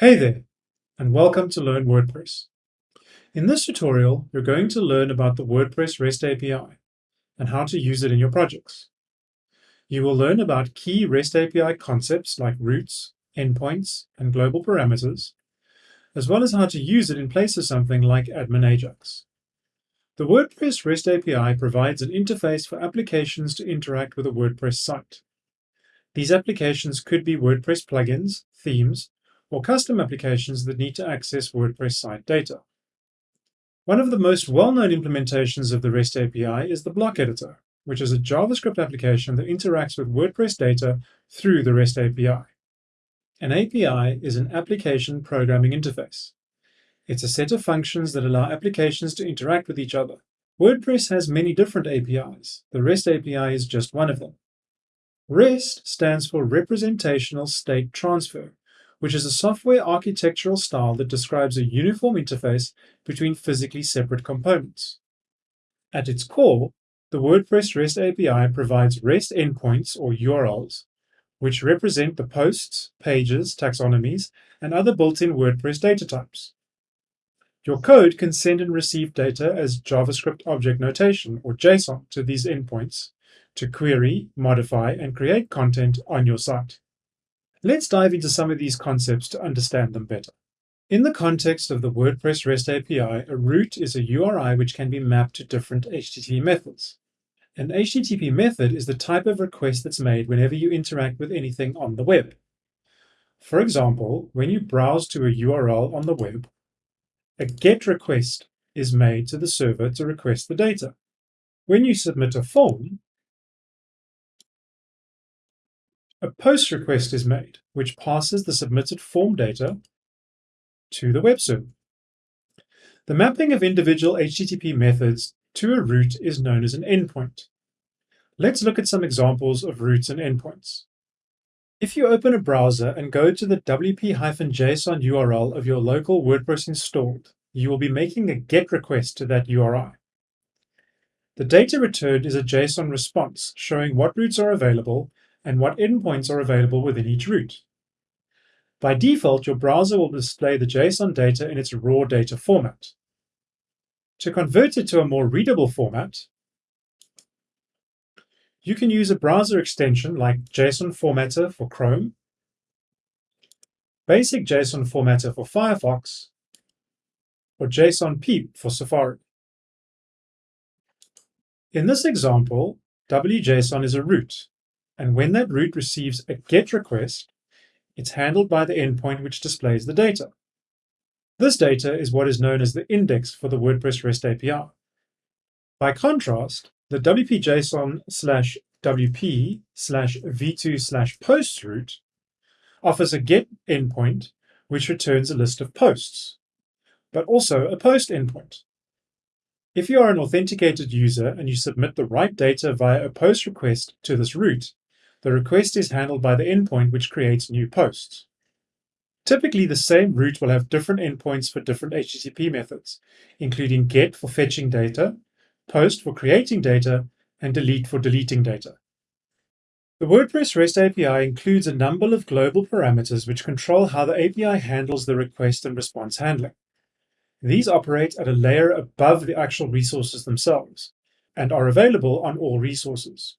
Hey there, and welcome to Learn WordPress. In this tutorial, you're going to learn about the WordPress REST API and how to use it in your projects. You will learn about key REST API concepts like routes, endpoints, and global parameters, as well as how to use it in place of something like Admin Ajax. The WordPress REST API provides an interface for applications to interact with a WordPress site. These applications could be WordPress plugins, themes, or custom applications that need to access WordPress site data. One of the most well-known implementations of the REST API is the block editor, which is a JavaScript application that interacts with WordPress data through the REST API. An API is an application programming interface. It's a set of functions that allow applications to interact with each other. WordPress has many different APIs. The REST API is just one of them. REST stands for Representational State Transfer, which is a software architectural style that describes a uniform interface between physically separate components. At its core, the WordPress REST API provides REST endpoints or URLs, which represent the posts, pages, taxonomies, and other built-in WordPress data types. Your code can send and receive data as JavaScript Object Notation, or JSON, to these endpoints to query, modify, and create content on your site. Let's dive into some of these concepts to understand them better. In the context of the WordPress REST API, a route is a URI which can be mapped to different HTTP methods. An HTTP method is the type of request that's made whenever you interact with anything on the web. For example, when you browse to a URL on the web, a GET request is made to the server to request the data. When you submit a form, a POST request is made, which passes the submitted form data to the web server. The mapping of individual HTTP methods to a route is known as an endpoint. Let's look at some examples of routes and endpoints. If you open a browser and go to the wp-json URL of your local WordPress installed, you will be making a GET request to that URI. The data returned is a JSON response showing what routes are available and what endpoints are available within each route. By default, your browser will display the JSON data in its raw data format. To convert it to a more readable format, you can use a browser extension like JSON Formatter for Chrome, Basic JSON Formatter for Firefox, or JSON Peep for Safari. In this example, wp-json is a route, and when that route receives a GET request, it's handled by the endpoint which displays the data. This data is what is known as the index for the WordPress REST API. By contrast, the wp-json slash wp slash v2 slash posts route offers a get endpoint which returns a list of posts, but also a post endpoint. If you are an authenticated user and you submit the right data via a post request to this route, the request is handled by the endpoint which creates new posts. Typically, the same route will have different endpoints for different HTTP methods, including GET for fetching data, POST for creating data, and DELETE for deleting data. The WordPress REST API includes a number of global parameters which control how the API handles the request and response handling. These operate at a layer above the actual resources themselves and are available on all resources.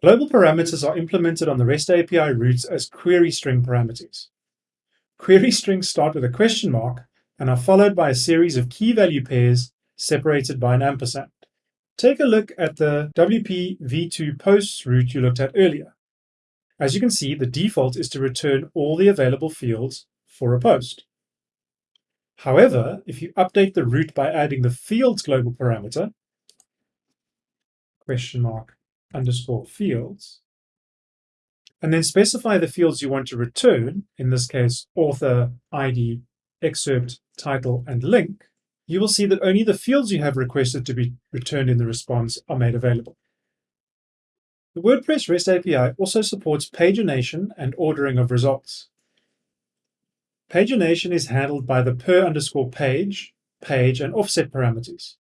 Global parameters are implemented on the REST API routes as query string parameters. Query strings start with a question mark and are followed by a series of key value pairs separated by an ampersand. Take a look at the WP v2 posts route you looked at earlier. As you can see, the default is to return all the available fields for a post. However, if you update the route by adding the fields global parameter, question mark underscore fields, and then specify the fields you want to return, in this case, author, ID, excerpt, title, and link, you will see that only the fields you have requested to be returned in the response are made available. The WordPress REST API also supports pagination and ordering of results. Pagination is handled by the per underscore page, page, and offset parameters.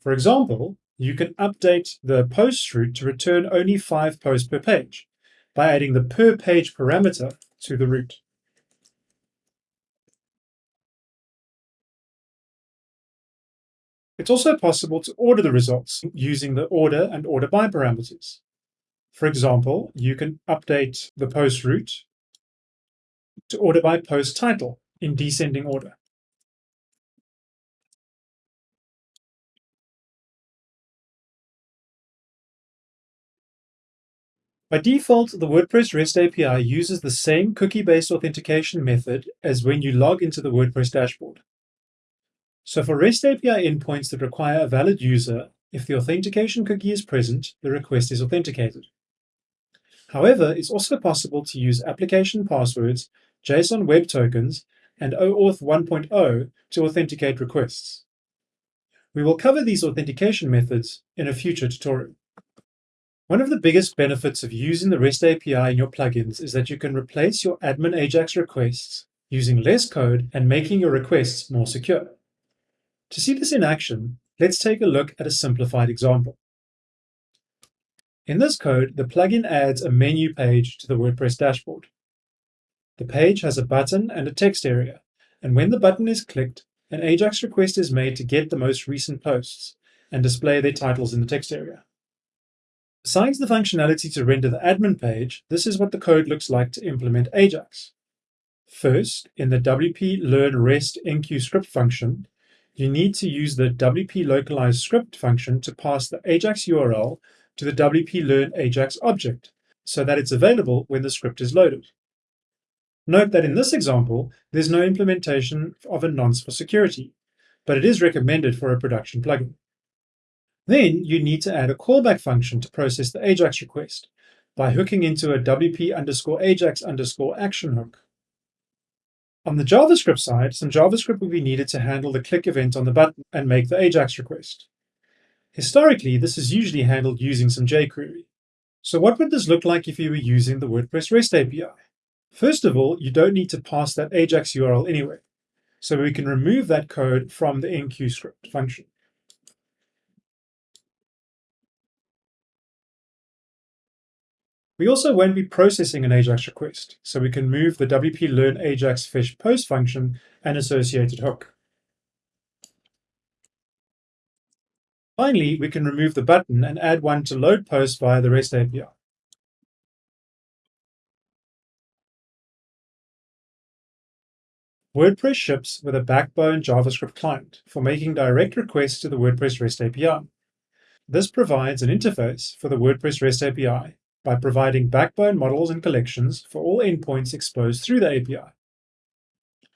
For example, you can update the post route to return only five posts per page by adding the per page parameter to the route. It's also possible to order the results using the order and order by parameters. For example, you can update the post route to order by post title in descending order. By default, the WordPress REST API uses the same cookie-based authentication method as when you log into the WordPress dashboard. So for REST API endpoints that require a valid user, if the authentication cookie is present, the request is authenticated. However, it's also possible to use application passwords, JSON Web Tokens, and OAuth 1.0 to authenticate requests. We will cover these authentication methods in a future tutorial. One of the biggest benefits of using the REST API in your plugins is that you can replace your admin AJAX requests using less code and making your requests more secure. To see this in action, let's take a look at a simplified example. In this code, the plugin adds a menu page to the WordPress dashboard. The page has a button and a text area, and when the button is clicked, an AJAX request is made to get the most recent posts and display their titles in the text area. Besides the functionality to render the admin page, this is what the code looks like to implement Ajax. First, in the WP Learn REST enqueue script function, you need to use the WP Localize script function to pass the Ajax URL to the WP Learn Ajax object so that it's available when the script is loaded. Note that in this example, there's no implementation of a nonce for security, but it is recommended for a production plugin. Then you need to add a callback function to process the AJAX request by hooking into a WP underscore AJAX underscore action hook. On the JavaScript side, some JavaScript will be needed to handle the click event on the button and make the AJAX request. Historically, this is usually handled using some jQuery. So what would this look like if you were using the WordPress REST API? First of all, you don't need to pass that AJAX URL anyway. So we can remove that code from the enqueue script function. We also won't be processing an AJAX request, so we can move the WP Learn AJAX Fetch Post function and associated hook. Finally, we can remove the button and add one to load post via the REST API. WordPress ships with a backbone JavaScript client for making direct requests to the WordPress REST API. This provides an interface for the WordPress REST API by providing backbone models and collections for all endpoints exposed through the API.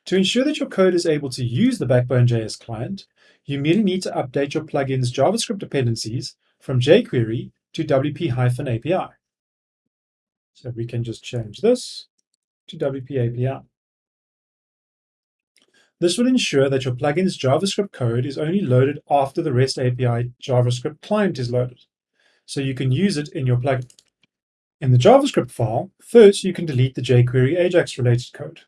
To ensure that your code is able to use the Backbone.js client, you merely need to update your plugin's JavaScript dependencies from jQuery to WP-API. So we can just change this to WP API. This will ensure that your plugin's JavaScript code is only loaded after the REST API JavaScript client is loaded, so you can use it in your plugin. In the JavaScript file, first you can delete the jQuery Ajax related code.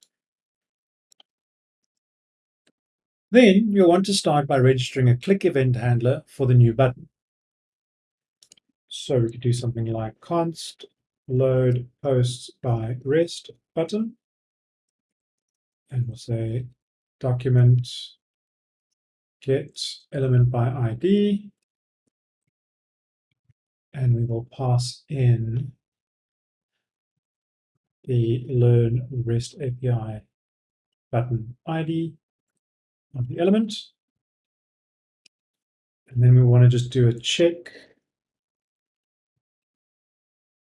Then you'll want to start by registering a click event handler for the new button. So we could do something like const load posts by rest button. And we'll say document get element by ID. And we will pass in the Learn REST API button ID of the element. And then we want to just do a check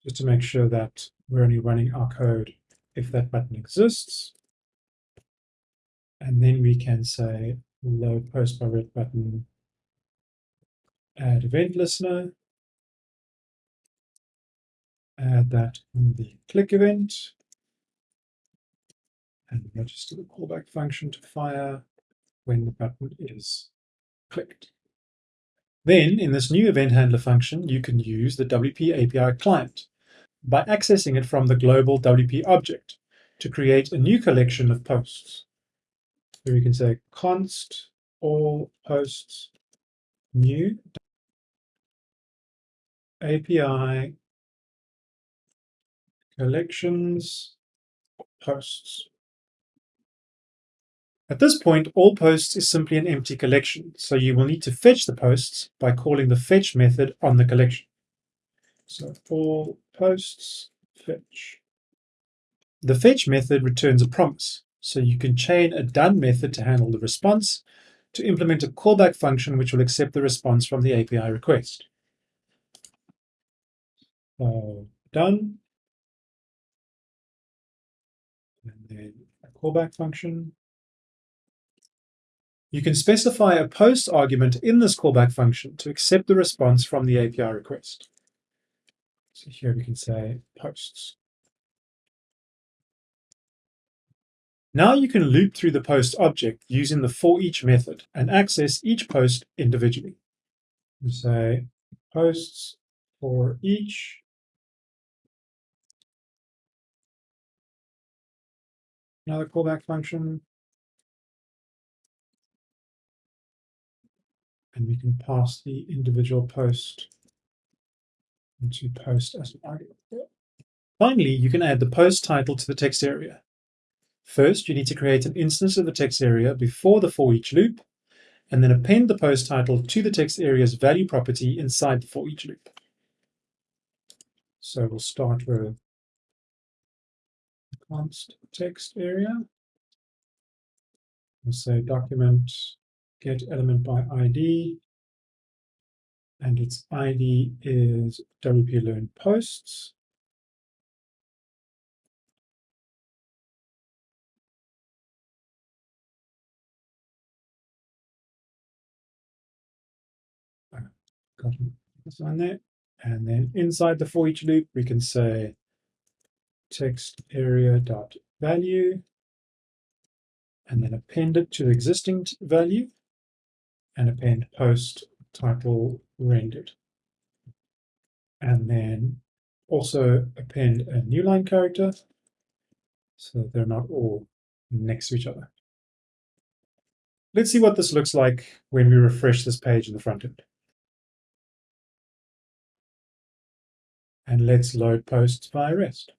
just to make sure that we're only running our code if that button exists. And then we can say load post by rest button, add event listener, add that in the click event, and register the callback function to fire when the button is clicked. Then, in this new event handler function, you can use the WP API client by accessing it from the global WP object to create a new collection of posts. So we can say const all posts new API collections posts. At this point, all posts is simply an empty collection, so you will need to fetch the posts by calling the fetch method on the collection. So all posts fetch. The fetch method returns a promise, so you can chain a done method to handle the response to implement a callback function which will accept the response from the API request. So done. A callback function. You can specify a post argument in this callback function to accept the response from the API request. So here we can say posts. Now you can loop through the post object using the for each method and access each post individually. We say posts for each another callback function and we can pass the individual post into post as an argument. Finally, you can add the post title to the text area. First, you need to create an instance of the text area before the for each loop, and then append the post title to the text area's value property inside the for each loop. So we'll start with const text area. We'll say document get element by ID, and its ID is WP Learn Posts. Got on there. And then inside the for each loop, we can say text area dot value, and then append it to the existing value and append post title rendered. And then also append a new line character so they're not all next to each other. Let's see what this looks like when we refresh this page in the front end. And let's load posts via REST.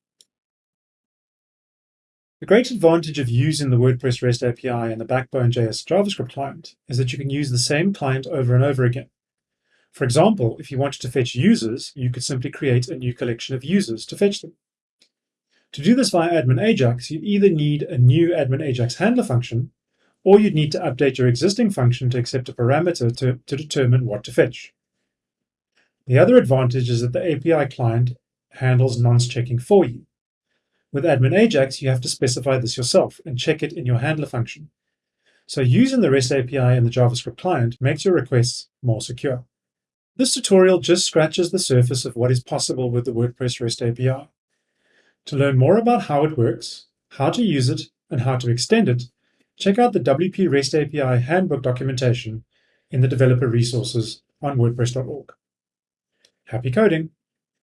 The great advantage of using the WordPress REST API and the Backbone.js JavaScript client is that you can use the same client over and over again. For example, if you wanted to fetch users, you could simply create a new collection of users to fetch them. To do this via admin Ajax, you'd either need a new admin Ajax handler function, or you'd need to update your existing function to accept a parameter to, to determine what to fetch. The other advantage is that the API client handles nonce checking for you. With admin Ajax, you have to specify this yourself and check it in your handler function. So using the REST API and the JavaScript client makes your requests more secure. This tutorial just scratches the surface of what is possible with the WordPress REST API. To learn more about how it works, how to use it, and how to extend it, check out the WP REST API handbook documentation in the developer resources on wordpress.org. Happy coding!